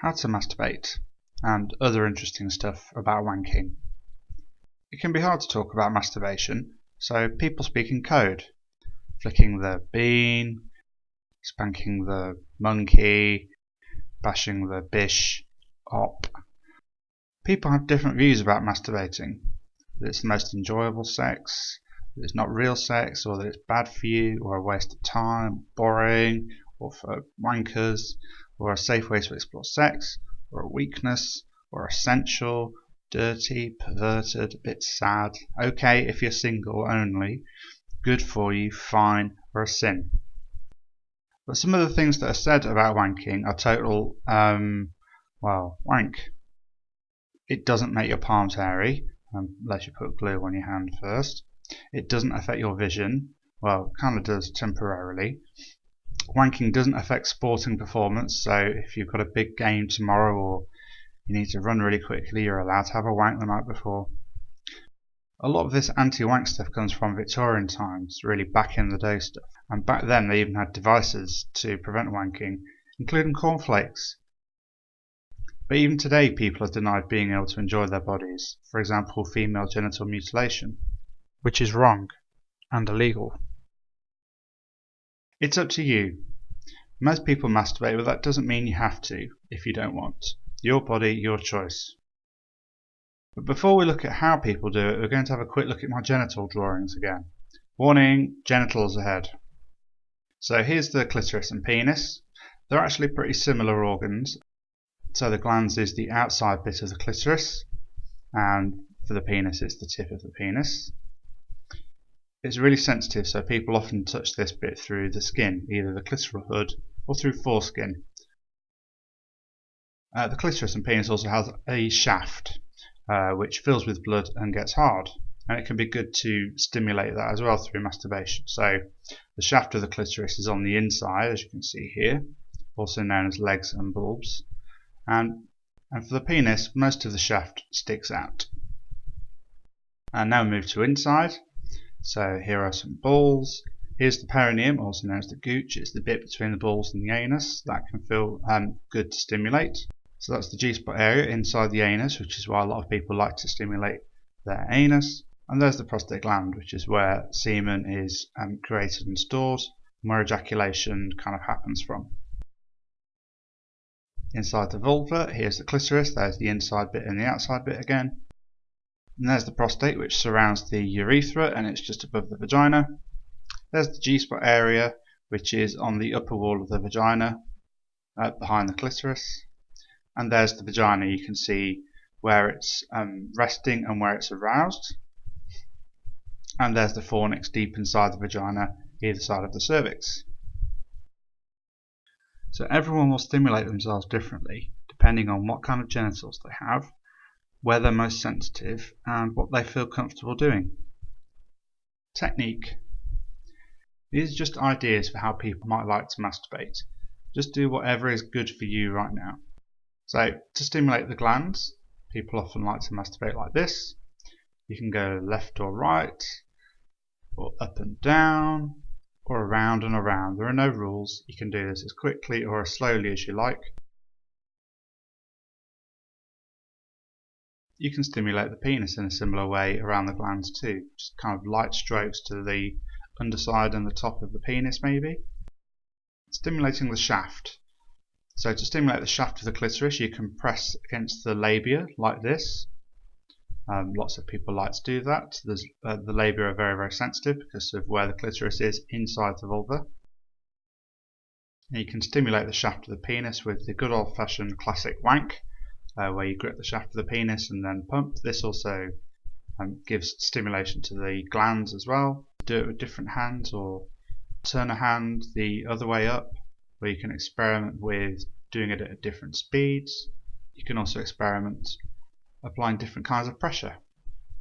how to masturbate, and other interesting stuff about wanking. It can be hard to talk about masturbation, so people speak in code. Flicking the bean, spanking the monkey, bashing the bish, op. People have different views about masturbating. That it's the most enjoyable sex, that it's not real sex, or that it's bad for you, or a waste of time, boring, or for wankers, or a safe way to explore sex, or a weakness, or essential, dirty, perverted, a bit sad, okay if you're single only, good for you, fine, or a sin. But some of the things that are said about wanking are total, um, well, wank. It doesn't make your palms hairy, um, unless you put glue on your hand first. It doesn't affect your vision, well, kind of does temporarily wanking doesn't affect sporting performance, so if you've got a big game tomorrow or you need to run really quickly, you're allowed to have a wank the night before. A lot of this anti-wank stuff comes from Victorian times, really back in the day stuff. And back then they even had devices to prevent wanking, including cornflakes. But even today people are denied being able to enjoy their bodies, for example female genital mutilation, which is wrong and illegal. It's up to you. Most people masturbate, but that doesn't mean you have to if you don't want. Your body, your choice. But before we look at how people do it, we're going to have a quick look at my genital drawings again. Warning, genitals ahead. So here's the clitoris and penis. They're actually pretty similar organs. So the glans is the outside bit of the clitoris, and for the penis it's the tip of the penis. It's really sensitive so people often touch this bit through the skin, either the clitoral hood or through foreskin. Uh, the clitoris and penis also has a shaft uh, which fills with blood and gets hard and it can be good to stimulate that as well through masturbation. So the shaft of the clitoris is on the inside as you can see here, also known as legs and bulbs and, and for the penis most of the shaft sticks out. And now move to inside so here are some balls. Here's the perineum, also known as the gooch. It's the bit between the balls and the anus that can feel um, good to stimulate. So that's the G-spot area inside the anus, which is why a lot of people like to stimulate their anus. And there's the prostate gland, which is where semen is um, created and stored, where ejaculation kind of happens from. Inside the vulva, here's the clitoris, there's the inside bit and the outside bit again. And there's the prostate, which surrounds the urethra and it's just above the vagina. There's the G-spot area, which is on the upper wall of the vagina, uh, behind the clitoris. And there's the vagina. You can see where it's um, resting and where it's aroused. And there's the fornix deep inside the vagina, either side of the cervix. So everyone will stimulate themselves differently, depending on what kind of genitals they have where they're most sensitive, and what they feel comfortable doing. Technique. These are just ideas for how people might like to masturbate. Just do whatever is good for you right now. So, to stimulate the glans, people often like to masturbate like this. You can go left or right, or up and down, or around and around. There are no rules. You can do this as quickly or as slowly as you like. You can stimulate the penis in a similar way around the glans too, just kind of light strokes to the underside and the top of the penis maybe. Stimulating the shaft. So to stimulate the shaft of the clitoris you can press against the labia like this. Um, lots of people like to do that. Uh, the labia are very very sensitive because of where the clitoris is inside the vulva. And you can stimulate the shaft of the penis with the good old fashioned classic wank uh, where you grip the shaft of the penis and then pump. This also um, gives stimulation to the glans as well. Do it with different hands or turn a hand the other way up where you can experiment with doing it at different speeds. You can also experiment applying different kinds of pressure.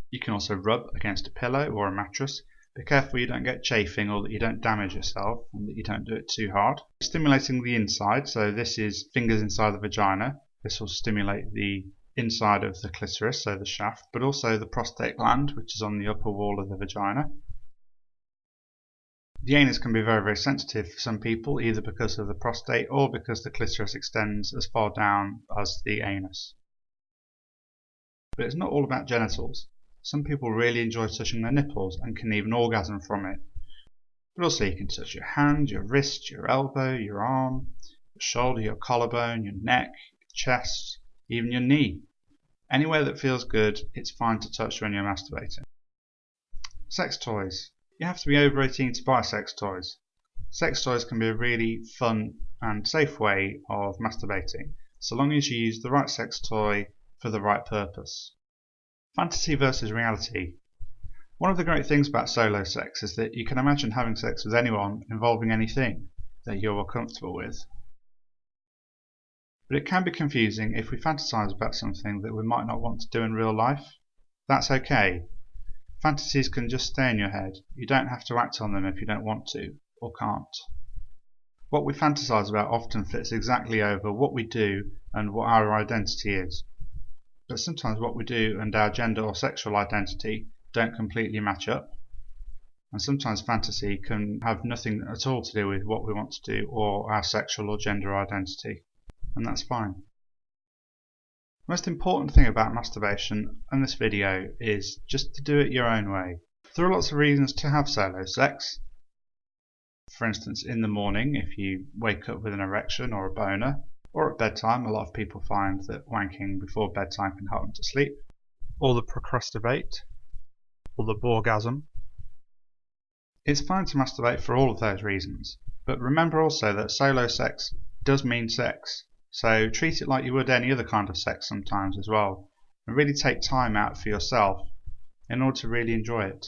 You can also rub against a pillow or a mattress. Be careful you don't get chafing or that you don't damage yourself and that you don't do it too hard. Stimulating the inside, so this is fingers inside the vagina. This will stimulate the inside of the clitoris, so the shaft, but also the prostate gland, which is on the upper wall of the vagina. The anus can be very, very sensitive for some people, either because of the prostate or because the clitoris extends as far down as the anus. But it's not all about genitals. Some people really enjoy touching their nipples and can even orgasm from it. But also you can touch your hand, your wrist, your elbow, your arm, your shoulder, your collarbone, your neck, your chest, even your knee. Anywhere that feels good, it's fine to touch when you're masturbating. Sex toys. You have to be over 18 to buy sex toys. Sex toys can be a really fun and safe way of masturbating, so long as you use the right sex toy for the right purpose. Fantasy versus reality. One of the great things about solo sex is that you can imagine having sex with anyone involving anything that you're comfortable with. But it can be confusing if we fantasize about something that we might not want to do in real life. That's okay. Fantasies can just stay in your head. You don't have to act on them if you don't want to or can't. What we fantasize about often fits exactly over what we do and what our identity is. But sometimes what we do and our gender or sexual identity don't completely match up. And sometimes fantasy can have nothing at all to do with what we want to do or our sexual or gender identity and that's fine. The most important thing about masturbation in this video is just to do it your own way. There are lots of reasons to have solo sex. For instance, in the morning, if you wake up with an erection or a boner, or at bedtime, a lot of people find that wanking before bedtime can help them to sleep, or the procrastinate, or the borgasm. It's fine to masturbate for all of those reasons, but remember also that solo sex does mean sex. So treat it like you would any other kind of sex sometimes as well. And really take time out for yourself in order to really enjoy it.